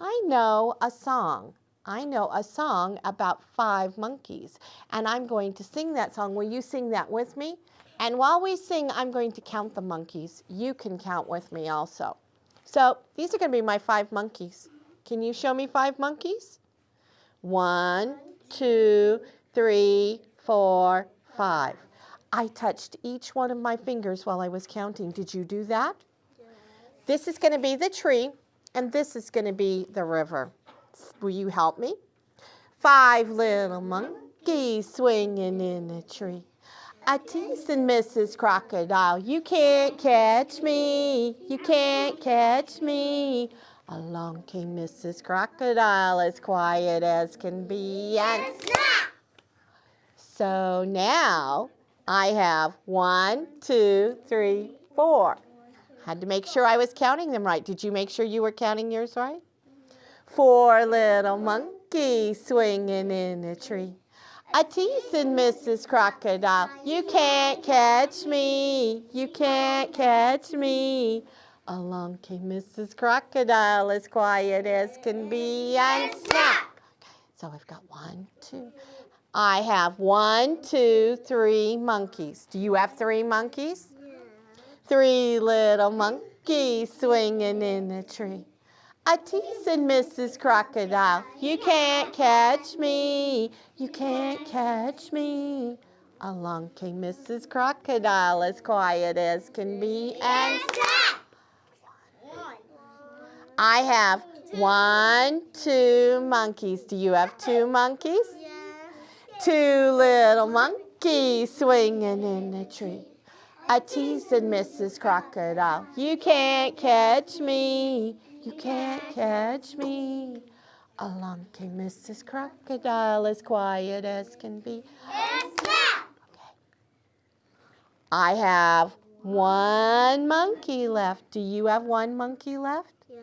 I know a song. I know a song about five monkeys, and I'm going to sing that song. Will you sing that with me? And while we sing, I'm going to count the monkeys. You can count with me also. So these are going to be my five monkeys. Can you show me five monkeys? One, two, three, four, five. I touched each one of my fingers while I was counting. Did you do that? Yes. This is going to be the tree, and this is going to be the river. Will you help me? Five little monkeys swinging in a tree. A teasing Mrs. Crocodile, you can't catch me, you can't catch me. Along came Mrs. Crocodile, as quiet as can be, and snap! So now I have one, two, three, four. Had to make sure I was counting them right. Did you make sure you were counting yours right? Four little monkeys swinging in a tree. A teasing Mrs. Crocodile, you can't catch me, you can't catch me. Along came Mrs. Crocodile, as quiet as can be, and snap! Okay, so I've got one, two. I have one, two, three monkeys. Do you have three monkeys? Three little monkeys swinging in a tree. A teasing Mrs. Crocodile, you can't catch me, you can't catch me. Along came Mrs. Crocodile, as quiet as can be, and snap! I have one, two monkeys. Do you have two monkeys? Two little monkeys swinging in a tree. A teasing Mrs. Crocodile, you can't catch me, you can't catch me. Along came Mrs. Crocodile, as quiet as can be. And snap! Okay. I have one monkey left. Do you have one monkey left? Yes.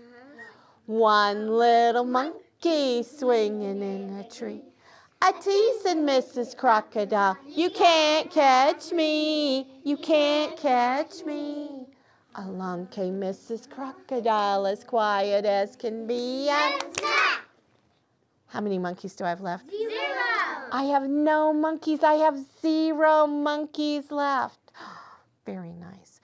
One little monkey swinging in a tree. A teasing Mrs. Crocodile, you can't catch me, you can't catch me. Along came Mrs. Crocodile, as quiet as can be. And And snap! how many monkeys do I have left? Zero. I have no monkeys. I have zero monkeys left. Very nice.